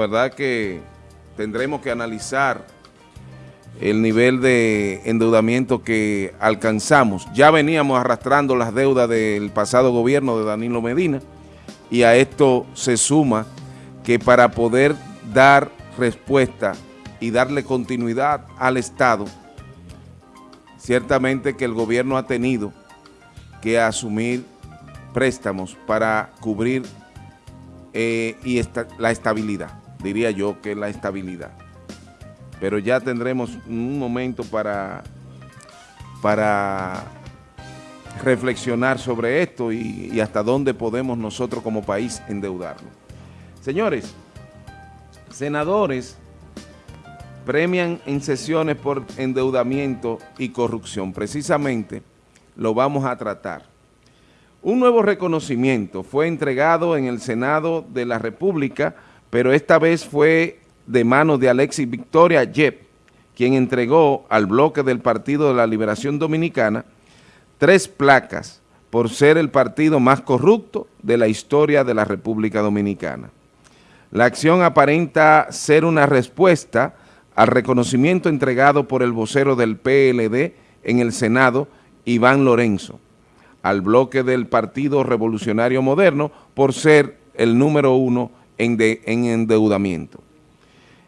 La verdad que tendremos que analizar el nivel de endeudamiento que alcanzamos. Ya veníamos arrastrando las deudas del pasado gobierno de Danilo Medina y a esto se suma que para poder dar respuesta y darle continuidad al Estado, ciertamente que el gobierno ha tenido que asumir préstamos para cubrir eh, y la estabilidad, diría yo que la estabilidad. Pero ya tendremos un momento para, para reflexionar sobre esto y, y hasta dónde podemos nosotros como país endeudarnos. Señores, senadores premian en sesiones por endeudamiento y corrupción. Precisamente lo vamos a tratar. Un nuevo reconocimiento fue entregado en el Senado de la República, pero esta vez fue de manos de Alexis Victoria Yep, quien entregó al bloque del Partido de la Liberación Dominicana tres placas por ser el partido más corrupto de la historia de la República Dominicana. La acción aparenta ser una respuesta al reconocimiento entregado por el vocero del PLD en el Senado, Iván Lorenzo, al bloque del Partido Revolucionario Moderno por ser el número uno en, en endeudamiento.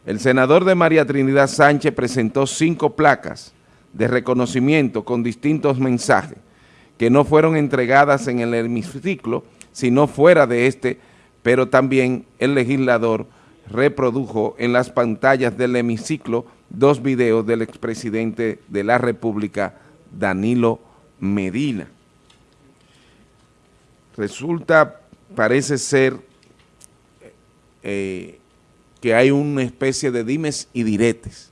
El senador de María Trinidad Sánchez presentó cinco placas de reconocimiento con distintos mensajes que no fueron entregadas en el hemiciclo, sino fuera de este, pero también el legislador reprodujo en las pantallas del hemiciclo dos videos del expresidente de la República, Danilo Medina. Resulta, parece ser eh, que hay una especie de dimes y diretes.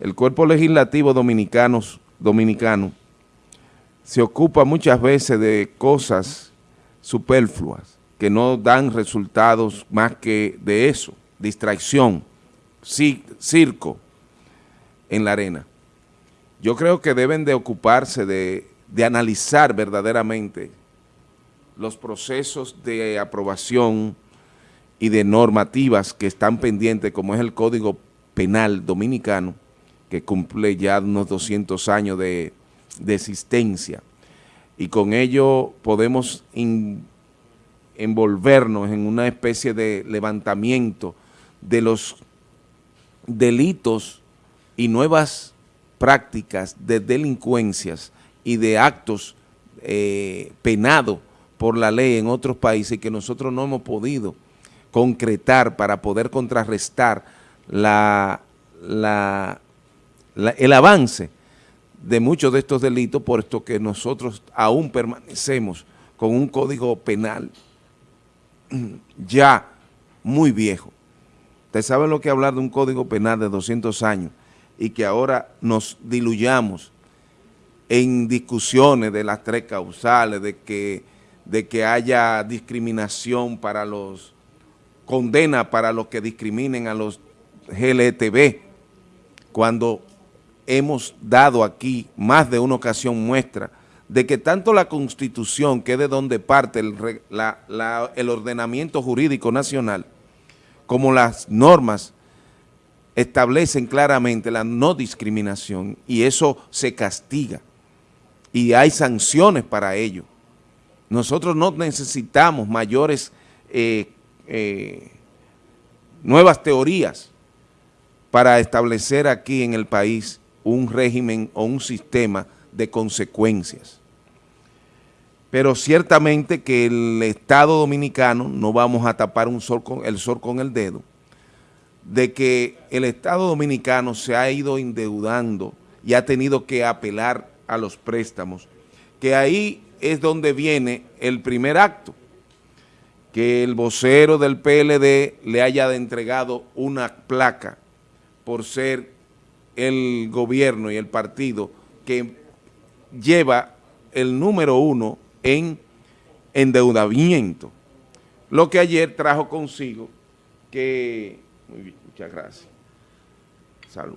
El cuerpo legislativo dominicano, se ocupa muchas veces de cosas superfluas que no dan resultados más que de eso, distracción, circo en la arena. Yo creo que deben de ocuparse de analizar verdaderamente los procesos de aprobación y de normativas que están pendientes, como es el Código Penal Dominicano, que cumple ya unos 200 años de, existencia, y con ello podemos envolvernos en una especie de levantamiento de los delitos y nuevas prácticas de delincuencias y de actos eh, penados por la ley en otros países que nosotros no hemos podido concretar para poder contrarrestar la, la, el avance de muchos de estos delitos, puesto que nosotros aún permanecemos con un código penal ya muy viejo. Ustedes saben lo que hablar de un código penal de 200 años y que ahora nos diluyamos en discusiones de las tres causales, de que, de que haya discriminación para los, condena para los que discriminen a los GLTB, cuando hemos dado aquí más de una ocasión muestra de que tanto la Constitución, que es de donde parte el, el ordenamiento jurídico nacional, como las normas establecen claramente la no discriminación y eso se castiga y hay sanciones para ello. Nosotros no necesitamos mayores eh, eh, nuevas teorías para establecer aquí en el país un régimen o un sistema de consecuencias. Pero ciertamente que el Estado Dominicano, no vamos a tapar un sol con, el sol con el dedo, de que el Estado Dominicano se ha ido endeudando y ha tenido que apelar a los préstamos, que ahí es donde viene el primer acto, que el vocero del PLD le haya entregado una placa por ser el gobierno y el partido que lleva el número uno en endeudamiento, lo que ayer trajo consigo que, muy bien, muchas gracias, salud,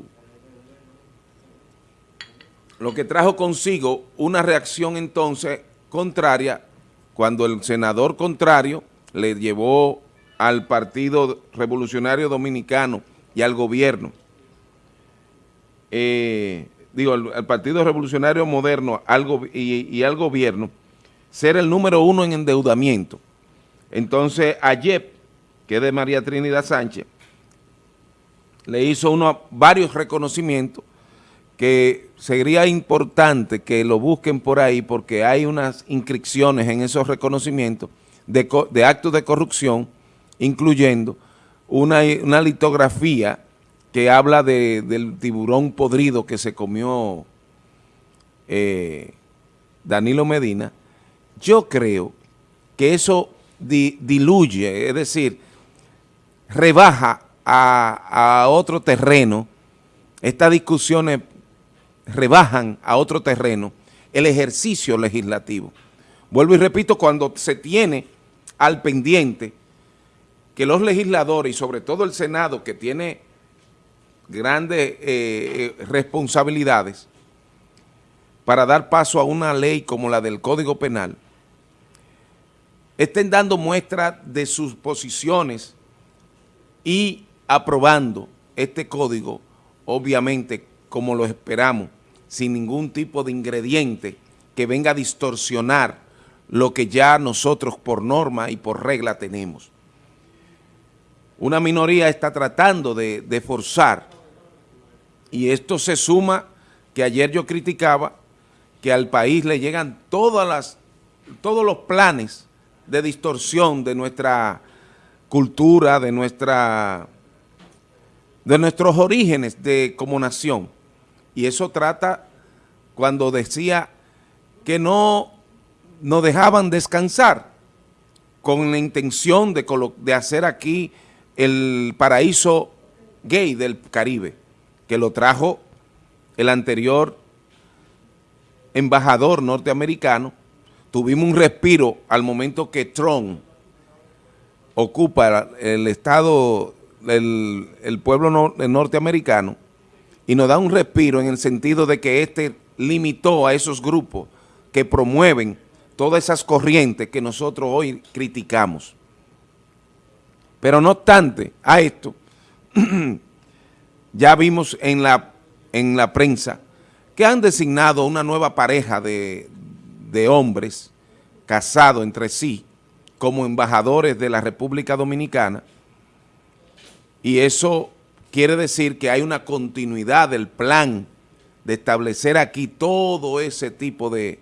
lo que trajo consigo una reacción entonces contraria cuando el senador contrario le llevó al Partido Revolucionario Dominicano y al gobierno, eh, digo, al, Partido Revolucionario Moderno y, al gobierno, ser el número uno en endeudamiento. Entonces, ayer, que es de María Trinidad Sánchez, le hizo uno, varios reconocimientos que sería importante que lo busquen por ahí porque hay unas inscripciones en esos reconocimientos de, actos de corrupción, incluyendo una, litografía que habla del tiburón podrido que se comió eh, Danilo Medina, yo creo que eso diluye, es decir, rebaja a, otro terreno, estas discusiones rebajan a otro terreno el ejercicio legislativo. Vuelvo y repito, cuando se tiene al pendiente que los legisladores y sobre todo el Senado que tiene grandes eh, eh, responsabilidades para dar paso a una ley como la del Código Penal, estén dando muestra de sus posiciones y aprobando este código, obviamente, como lo esperamos, sin ningún tipo de ingrediente que venga a distorsionar lo que ya nosotros por norma y por regla tenemos. Una minoría está tratando de, forzar, y esto se suma que ayer yo criticaba que al país le llegan todos los planes de distorsión de nuestra cultura, de, nuestra, de nuestros orígenes de, como nación. Y eso trata cuando decía que no nos dejaban descansar con la intención de, hacer aquí el paraíso gay del Caribe, que lo trajo el anterior embajador norteamericano, tuvimos un respiro al momento que Trump ocupa el estado, el pueblo norteamericano, y nos da un respiro en el sentido de que este limitó a esos grupos que promueven todas esas corrientes que nosotros hoy criticamos. Pero no obstante a esto, ya vimos en la, en la prensa que han designado una nueva pareja de, de hombres casados entre sí como embajadores de la República Dominicana y eso quiere decir que hay una continuidad del plan de establecer aquí todo ese tipo de,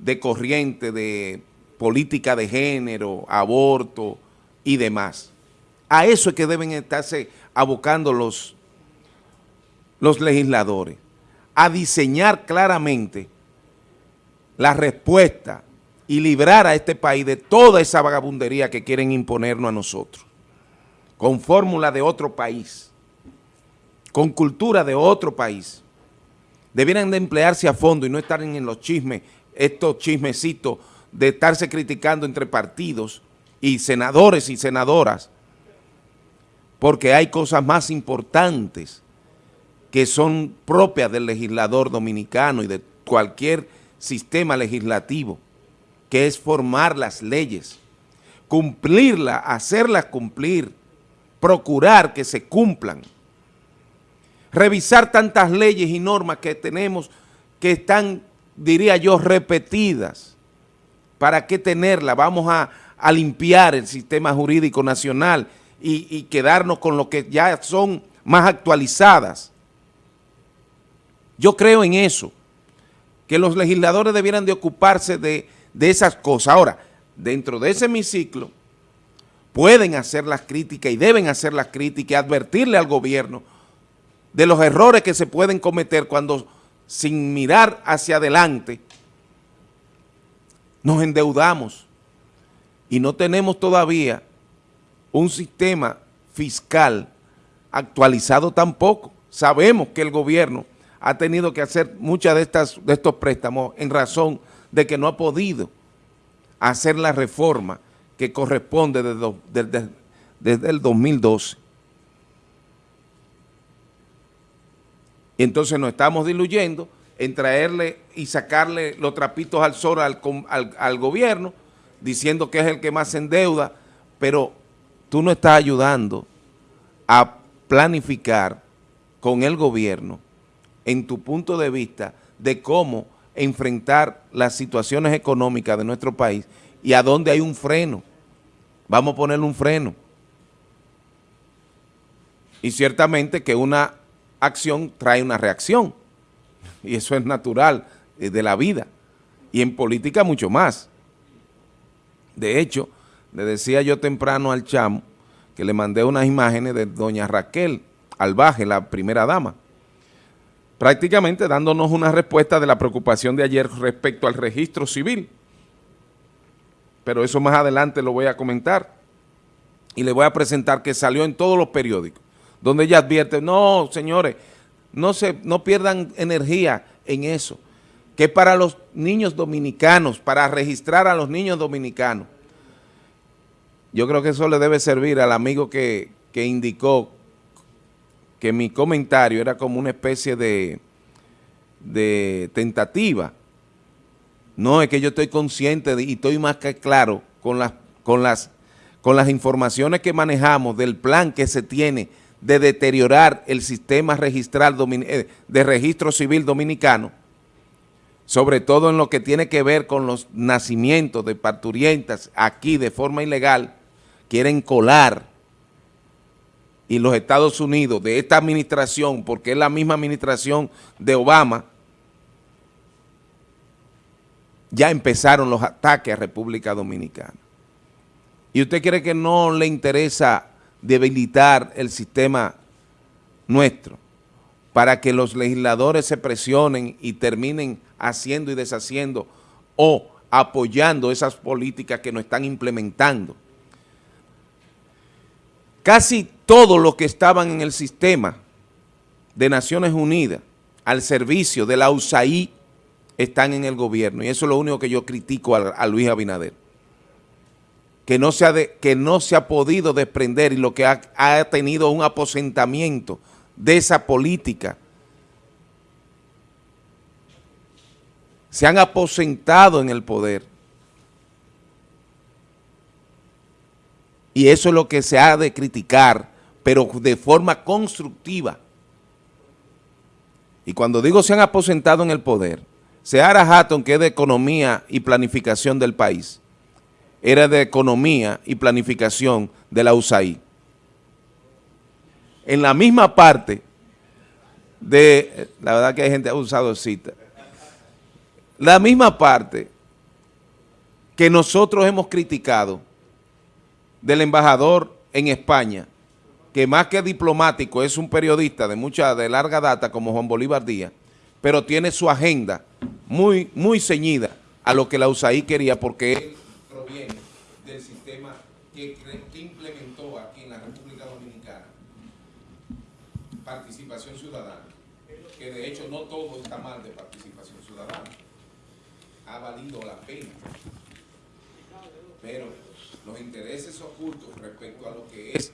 de corriente de política de género, aborto y demás. A eso es que deben estarse abocando los, los legisladores, a diseñar claramente la respuesta y librar a este país de toda esa vagabundería que quieren imponernos a nosotros, con fórmula de otro país, con cultura de otro país. Debieran de emplearse a fondo y no estar en los chismes estos chismecitos de estarse criticando entre partidos y senadores y senadoras, porque hay cosas más importantes que son propias del legislador dominicano y de cualquier sistema legislativo, que es formar las leyes, cumplirlas, hacerlas cumplir, procurar que se cumplan, revisar tantas leyes y normas que tenemos que están diría yo, repetidas. ¿Para qué tenerla? Vamos a, limpiar el sistema jurídico nacional y, quedarnos con lo que ya son más actualizadas. Yo creo en eso, que los legisladores debieran de ocuparse de, de esas cosas. Ahora, dentro de ese hemiciclo, pueden hacer las críticas y deben hacer las críticas y advertirle al gobierno de los errores que se pueden cometer cuando sin mirar hacia adelante, nos endeudamos y no tenemos todavía un sistema fiscal actualizado tampoco. Sabemos que el gobierno ha tenido que hacer muchas de, estas, de estos préstamos en razón de que no ha podido hacer la reforma que corresponde desde, desde el 2012. Y entonces nos estamos diluyendo en traerle y sacarle los trapitos al sol al, gobierno, diciendo que es el que más endeuda, pero tú no estás ayudando a planificar con el gobierno en tu punto de vista de cómo enfrentar las situaciones económicas de nuestro país y a dónde hay un freno. Vamos a ponerle un freno. Y ciertamente que una acción trae una reacción. Y eso es natural eh, de la vida. Y en política mucho más. De hecho, le decía yo temprano al chamo que le mandé unas imágenes de doña Raquel Albaje, la primera dama, prácticamente dándonos una respuesta de la preocupación de ayer respecto al registro civil. Pero eso más adelante lo voy a comentar y le voy a presentar que salió en todos los periódicos, donde ella advierte, no, señores, no, se, no pierdan energía en eso, que para los niños dominicanos, para registrar a los niños dominicanos, yo creo que eso le debe servir al amigo que, indicó que mi comentario era como una especie de, de tentativa. No, es que yo estoy consciente y estoy más que claro con las, con, las, con las informaciones que manejamos del plan que se tiene de deteriorar el sistema registral eh, de registro civil dominicano, sobre todo en lo que tiene que ver con los nacimientos de parturientas aquí de forma ilegal, quieren colar y los Estados Unidos de esta administración, porque es la misma administración de Obama, ya empezaron los ataques a República Dominicana. ¿Y usted cree que no le interesa debilitar el sistema nuestro para que los legisladores se presionen y terminen haciendo y deshaciendo o apoyando esas políticas que nos están implementando? Casi todos los que estaban en el sistema de Naciones Unidas al servicio de la USAID están en el gobierno y eso es lo único que yo critico a, Luis Abinader. Que no, se ha que no se ha podido desprender y lo que ha, ha tenido un aposentamiento de esa política. Se han aposentado en el poder. Y eso es lo que se ha de criticar, pero de forma constructiva. Y cuando digo se han aposentado en el poder, Seara Hatton, que es de economía y planificación del país, era de economía y planificación de la USAID. En la misma parte de, la verdad que hay gente usado cita, la misma parte que nosotros hemos criticado del embajador en España, que más que diplomático es un periodista de mucha, de larga data como Juan Bolívar Díaz, pero tiene su agenda muy, muy ceñida a lo que la USAID quería porque del sistema que, que implementó aquí en la República Dominicana participación ciudadana, que de hecho no todo está mal de participación ciudadana, ha valido la pena, pero los intereses ocultos respecto a lo que es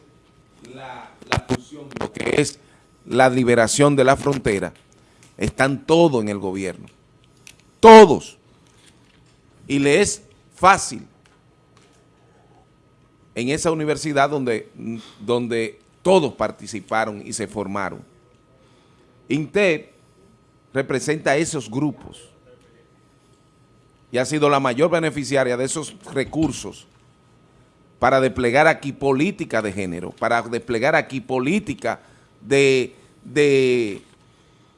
la, la función, lo que es la liberación de la frontera, están todos en el gobierno. Todos. Y le es fácil en esa universidad donde, donde todos participaron y se formaron. INTEP representa a esos grupos y ha sido la mayor beneficiaria de esos recursos para desplegar aquí política de género, para desplegar aquí política de, de,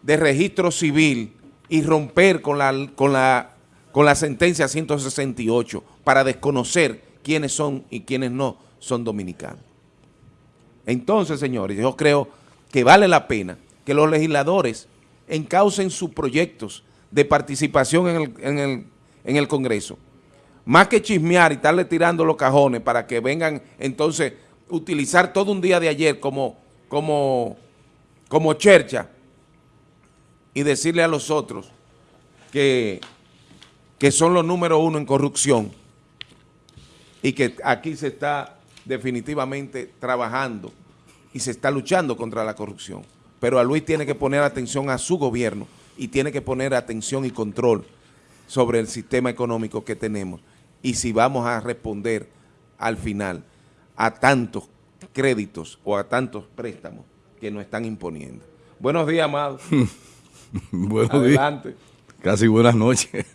de registro civil y romper con la, con, la, con la sentencia 168 para desconocer quiénes son y quiénes no son dominicanos. Entonces, señores, yo creo que vale la pena que los legisladores encaucen sus proyectos de participación en el, en el, en el Congreso más que chismear y estarle tirando los cajones para que vengan entonces utilizar todo un día de ayer como, como, como chercha y decirle a los otros que, que son los número uno en corrupción y que aquí se está definitivamente trabajando y se está luchando contra la corrupción. Pero a Luis tiene que poner atención a su gobierno y tiene que poner atención y control sobre el sistema económico que tenemos y si vamos a responder al final a tantos créditos o a tantos préstamos que nos están imponiendo. Buenos días, Amado. Buenos Adelante. días. Casi buenas noches.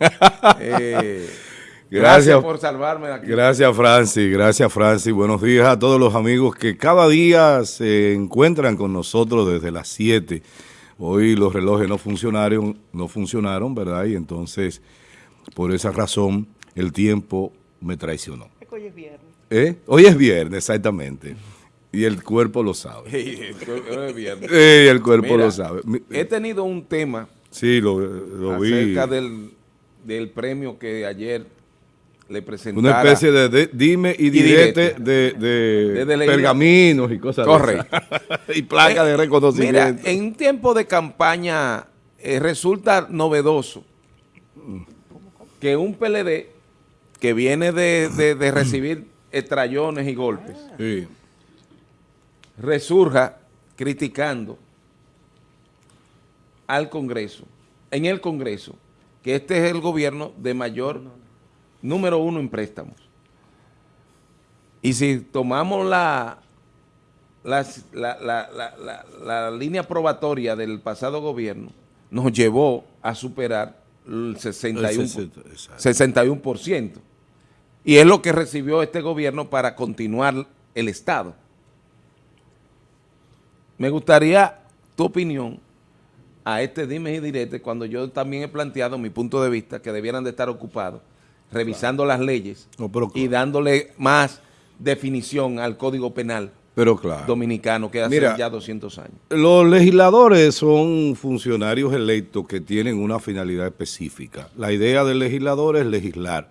eh, Gracias, por salvarme aquí. Gracias, Francis. Gracias, Francis. Buenos días a todos los amigos que cada día se encuentran con nosotros desde las 7. Hoy los relojes no funcionaron, no funcionaron, ¿verdad? Y entonces, por esa razón, el tiempo me traicionó. Hoy es viernes. ¿Eh? Hoy es viernes, exactamente. Y el cuerpo lo sabe. Hoy es viernes. Sí, el cuerpo lo sabe. He tenido un tema. Sí, lo, lo vi. Acerca del, del premio que ayer le Una especie de, dime y direte, de, pergaminos y cosas Correcto. y placas de eh, reconocimiento. Mira, en tiempo de campaña eh, resulta novedoso que un PLD que viene de, recibir estrellones y golpes resurja criticando al Congreso, en el Congreso, que este es el gobierno de mayor número uno en préstamos. Y si tomamos la, la, la, línea probatoria del pasado gobierno, nos llevó a superar el 61%, 61%. Y es lo que recibió este gobierno para continuar el Estado. Me gustaría tu opinión a este dime y direte cuando yo también he planteado mi punto de vista que debieran de estar ocupados revisando las leyes y dándole más definición al Código Penal pero claro. dominicano que hace ya 200 años. Los legisladores son funcionarios electos que tienen una finalidad específica. La idea del legislador es legislar.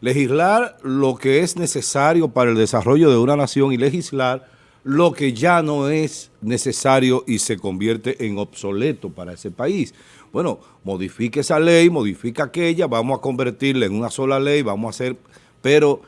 Legislar lo que es necesario para el desarrollo de una nación y legislar lo que ya no es necesario y se convierte en obsoleto para ese país. Bueno, modifique esa ley, modifica aquella, vamos a convertirla en una sola ley, vamos a hacer... Pero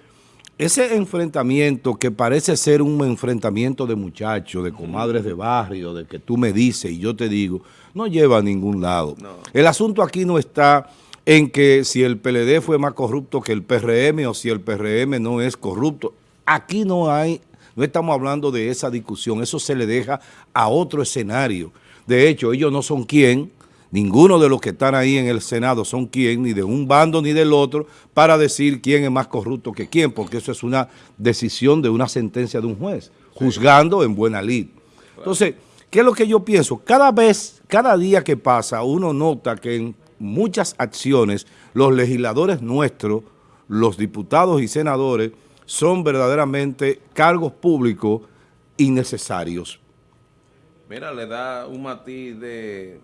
ese enfrentamiento que parece ser un enfrentamiento de muchachos, de comadres de barrio, de que tú me dices y yo te digo, no lleva a ningún lado. El asunto aquí no está en que si el PLD fue más corrupto que el PRM o si el PRM no es corrupto. Aquí no hay no estamos hablando de esa discusión, eso se le deja a otro escenario. De hecho, ellos no son quien, ninguno de los que están ahí en el Senado son quien, ni de un bando ni del otro, para decir quién es más corrupto que quién, porque eso es una decisión de una sentencia de un juez, juzgando en buena lid. Entonces, ¿qué es lo que yo pienso? Cada vez, cada día que pasa, uno nota que en muchas acciones los legisladores nuestros, los diputados y senadores, son verdaderamente cargos públicos innecesarios. Mira, le da un matiz de...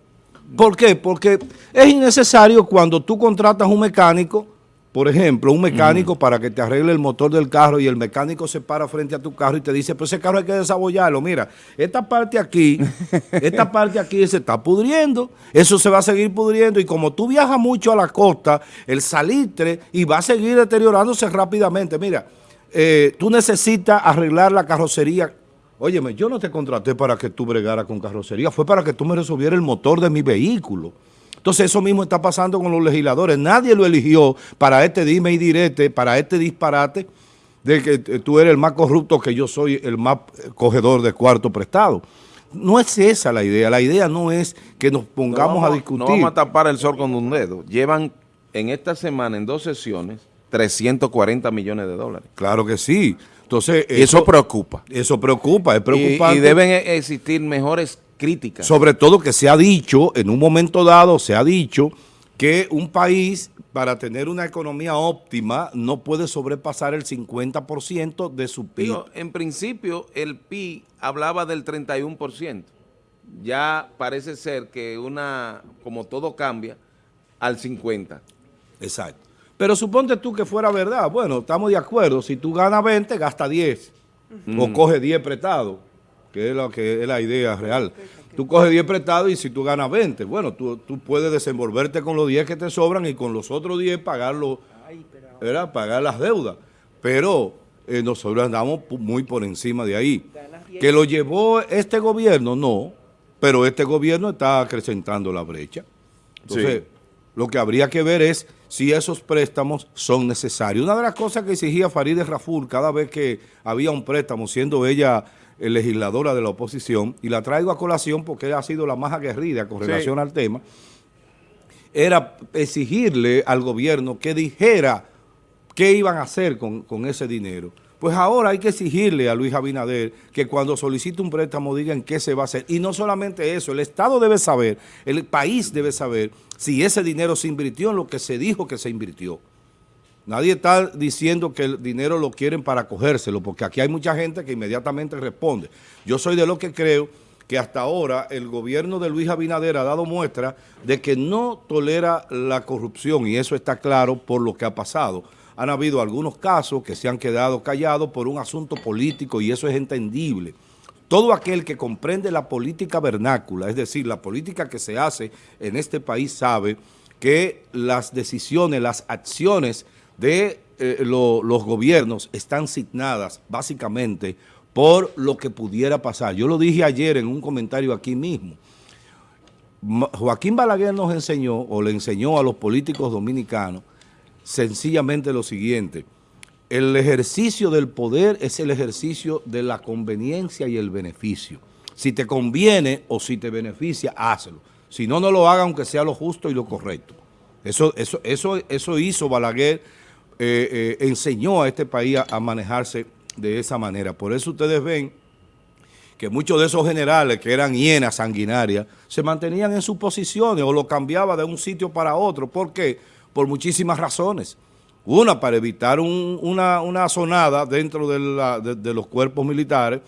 ¿Por qué? Porque es innecesario cuando tú contratas un mecánico, por ejemplo, un mecánico para que te arregle el motor del carro y el mecánico se para frente a tu carro y te dice, pues ese carro hay que desabollarlo. Mira, esta parte aquí, esta parte aquí se está pudriendo, eso se va a seguir pudriendo y como tú viajas mucho a la costa, el salitre y va a seguir deteriorándose rápidamente. Mira, eh, tú necesitas arreglar la carrocería. Óyeme, yo no te contraté para que tú bregaras con carrocería, fue para que tú me resolvieras el motor de mi vehículo. Entonces eso mismo está pasando con los legisladores. Nadie lo eligió para este dime y direte, para este disparate de que tú eres el más corrupto que yo soy el más cogedor de cuarto prestado. No es esa la idea. La idea no es que nos pongamos a discutir. No vamos a tapar el sol con un dedo. Llevan en esta semana, en dos sesiones, 340 millones de dólares. Claro que sí. Entonces, eso, preocupa. Eso preocupa, es preocupante. Y, deben e, existir mejores críticas. Sobre todo que se ha dicho, en un momento dado se ha dicho que un país para tener una economía óptima no puede sobrepasar el 50% de su PIB. en principio el PIB hablaba del 31%. Ya parece ser que una, como todo cambia, al 50%. Exacto. Pero suponte tú que fuera verdad. Bueno, estamos de acuerdo. Si tú ganas 20, gasta 10. O coge 10 prestados, que es, lo que es la idea real. Tú coges 10 prestados y si tú ganas 20, bueno, tú, puedes desenvolverte con los 10 que te sobran y con los otros 10 pagarlo, pagar las deudas. Pero eh, nosotros andamos muy por encima de ahí. ¿Que lo llevó este gobierno? No, pero este gobierno está acrecentando la brecha. Entonces, Lo que habría que ver es si esos préstamos son necesarios. Una de las cosas que exigía Farideh Raful cada vez que había un préstamo, siendo ella legisladora de la oposición, y la traigo a colación porque ella ha sido la más aguerrida con relación al tema, era exigirle al gobierno que dijera qué iban a hacer con, con ese dinero. Pues ahora hay que exigirle a Luis Abinader que cuando solicite un préstamo digan qué se va a hacer. Y no solamente eso, el Estado debe saber, el país debe saber si ese dinero se invirtió en lo que se dijo que se invirtió. Nadie está diciendo que el dinero lo quieren para cogérselo, porque aquí hay mucha gente que inmediatamente responde. Yo soy de lo que creo que hasta ahora el gobierno de Luis Abinader ha dado muestra de que no tolera la corrupción, y eso está claro por lo que ha pasado han habido algunos casos que se han quedado callados por un asunto político y eso es entendible. Todo aquel que comprende la política vernácula, es decir, la política que se hace en este país sabe que las decisiones, las acciones de eh, los gobiernos están signadas básicamente por lo que pudiera pasar. Yo lo dije ayer en un comentario aquí mismo. Joaquín Balaguer nos enseñó, o le enseñó a los políticos dominicanos, sencillamente lo siguiente. El ejercicio del poder es el ejercicio de la conveniencia y el beneficio. Si te conviene o si te beneficia, hazlo. Si no, no lo haga aunque sea lo justo y lo correcto. Eso, eso, eso, eso hizo Balaguer, eh, eh, enseñó a este país a, a manejarse de esa manera. Por eso ustedes ven que muchos de esos generales que eran hienas sanguinarias se mantenían en sus posiciones o lo cambiaba de un sitio para otro. ¿Por qué? Por muchísimas razones. Una, para evitar una, una, sonada dentro de, los cuerpos militares.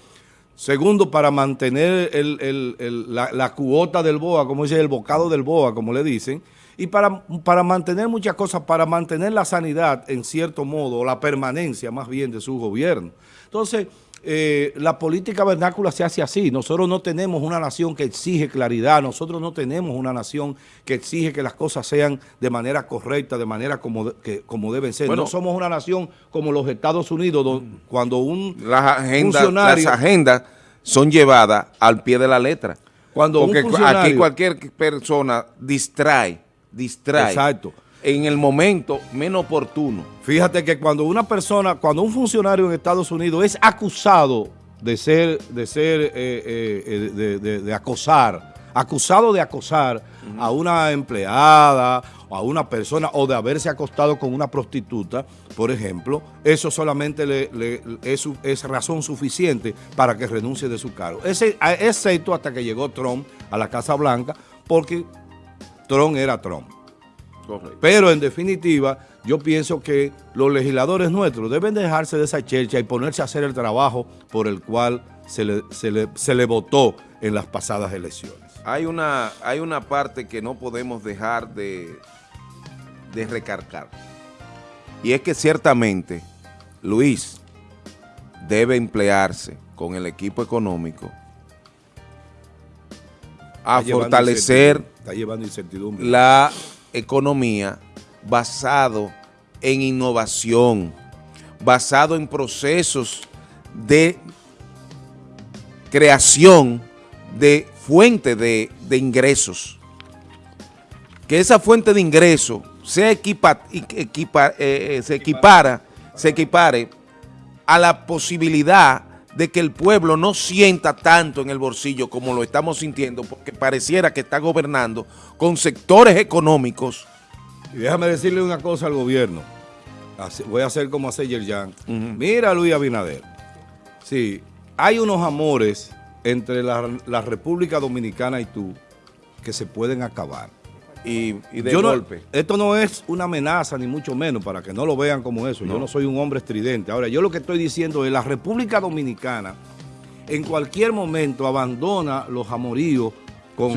Segundo, para mantener la, cuota del BOA, como dice, el bocado del BOA, como le dicen. Y para, para mantener muchas cosas, para mantener la sanidad, en cierto modo, o la permanencia más bien de su gobierno. Entonces, eh, la política vernácula se hace así. Nosotros no tenemos una nación que exige claridad, nosotros no tenemos una nación que exige que las cosas sean de manera correcta, de manera como, que, como deben ser. no somos una nación como los Estados Unidos, donde, cuando un las agendas, Las agendas son llevadas al pie de la letra. Cuando Porque aquí cualquier persona distrae, distrae. Exacto en el momento menos oportuno. Fíjate que cuando una persona, cuando un funcionario en Estados Unidos es acusado de ser, de ser, eh, eh, eh, de, acosar, acusado de acosar a una empleada o a una persona o de haberse acostado con una prostituta, por ejemplo, eso solamente le, es, es, razón suficiente para que renuncie de su cargo. Ese, excepto hasta que llegó Trump a la Casa Blanca, porque Trump era Trump. Pero en definitiva, yo pienso que los legisladores nuestros deben dejarse de esa chercha y ponerse a hacer el trabajo por el cual se le, se le, votó en las pasadas elecciones. Hay una, hay una parte que no podemos dejar de, de recargar. Y es que ciertamente Luis debe emplearse con el equipo económico a fortalecer está llevando incertidumbre. la economía basado en innovación, basado en procesos de creación de fuente de, ingresos. Que esa fuente de ingresos se, equipa, equipa, eh, eh, se equipara, se equipare a la posibilidad de que el pueblo no sienta tanto en el bolsillo como lo estamos sintiendo, porque pareciera que está gobernando con sectores económicos. Y déjame decirle una cosa al gobierno. Voy a hacer como hace Yerjan. Mira, Luis Abinader. Sí, hay unos amores entre la República Dominicana y tú que se pueden acabar y, de golpe. esto no es una amenaza, ni mucho menos, para que no lo vean como eso. Yo no soy un hombre estridente. Ahora, yo lo que estoy diciendo es la República Dominicana en cualquier momento abandona los amoríos con,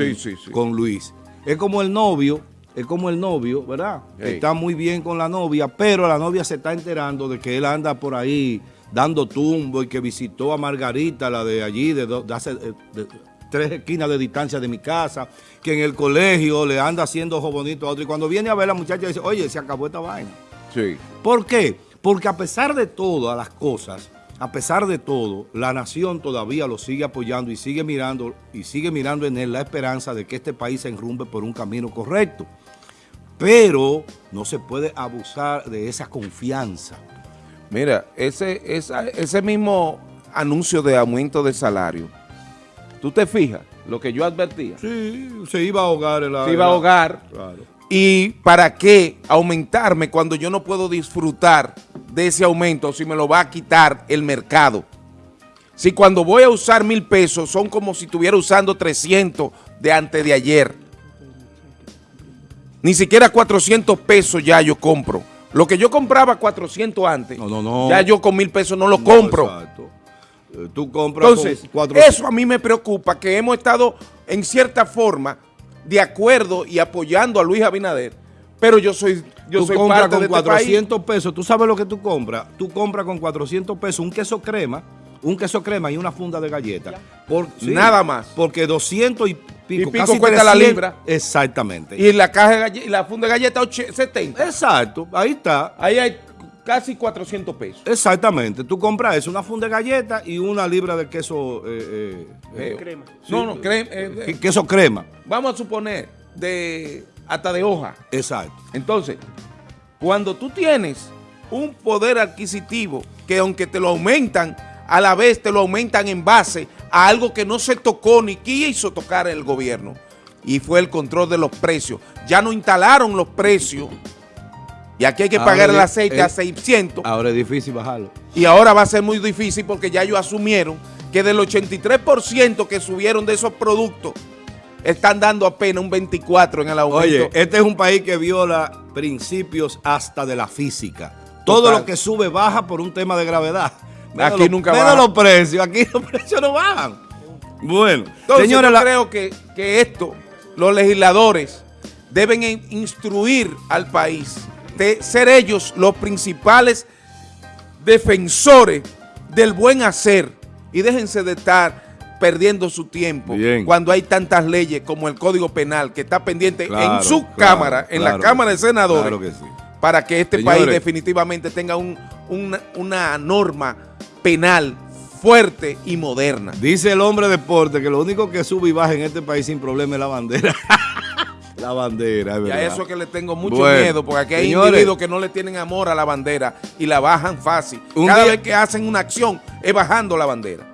con Luis. Es como el novio, es como el novio, ¿verdad? Está muy bien con la novia, pero la novia se está enterando de que él anda por ahí dando tumbo y que visitó a Margarita, la de allí, de, hace... De, tres esquinas de distancia de mi casa, que en el colegio le anda haciendo ojo bonito a otro. Y cuando viene a ver la muchacha dice, oye, se acabó esta vaina. Sí. ¿Por qué? Porque a pesar de todas las cosas, a pesar de todo, la nación todavía lo sigue apoyando y sigue mirando y sigue mirando en él la esperanza de que este país se enrumbe por un camino correcto. pero no se puede abusar de esa confianza. Mira, ese, ese mismo anuncio de aumento de salario, tú te fijas, lo que yo advertía. Sí, se iba a ahogar. El, se iba a ahogar. Claro. ¿Y para qué aumentarme cuando yo no puedo disfrutar de ese aumento si me lo va a quitar el mercado? Si cuando voy a usar mil pesos son como si estuviera usando 300 de antes de ayer. Ni siquiera 400 pesos ya yo compro. Lo que yo compraba 400 antes, ya yo con mil pesos no lo compro. exacto. Tú compras Entonces, eso a mí me preocupa, que hemos estado en cierta forma de acuerdo y apoyando a Luis Abinader, pero yo soy yo soy parte con 400 este pesos, tú sabes lo que tú compras, tú compras con 400 pesos un queso crema, un queso crema y una funda de galletas. Por, Nada más. Porque 200 y pico, y pico cuesta la libra. Exactamente. Y la caja de y la funda de galletas 70. Exacto, ahí está. Ahí hay casi 400 pesos. Exactamente. Tú compras eso, una funda de galletas y una libra de queso... Eh, eh, eh crema. no, no, crema. Eh, queso crema. Vamos a suponer, de hasta de hoja. Exacto. Entonces, cuando tú tienes un poder adquisitivo que aunque te lo aumentan, a la vez te lo aumentan en base a algo que no se tocó ni quiso tocar el gobierno, y fue el control de los precios. Ya no instalaron los precios y aquí hay que pagar el aceite a 600. Ahora es difícil bajarlo. Y ahora va a ser muy difícil porque ya ellos asumieron que del 83% que subieron de esos productos, están dando apenas un 24 en el aumento. Oye, este es un país que viola principios hasta de la física. Todo lo que sube baja por un tema de gravedad. aquí nunca baja. los precios, aquí los precios no bajan. Bueno, Entonces, yo creo que, que esto, los legisladores deben instruir al país ser ellos los principales defensores del buen hacer y déjense de estar perdiendo su tiempo cuando hay tantas leyes como el Código Penal que está pendiente en su Cámara, en la Cámara de Senadores, para que este país definitivamente tenga una, norma penal fuerte y moderna. Dice el hombre de deporte que lo único que sube y baja en este país sin problema es la bandera. La bandera, es verdad. Y a eso que le tengo mucho miedo, porque aquí hay individuos que no le tienen amor a la bandera y la bajan fácil. Cada vez que hacen una acción es bajando la bandera.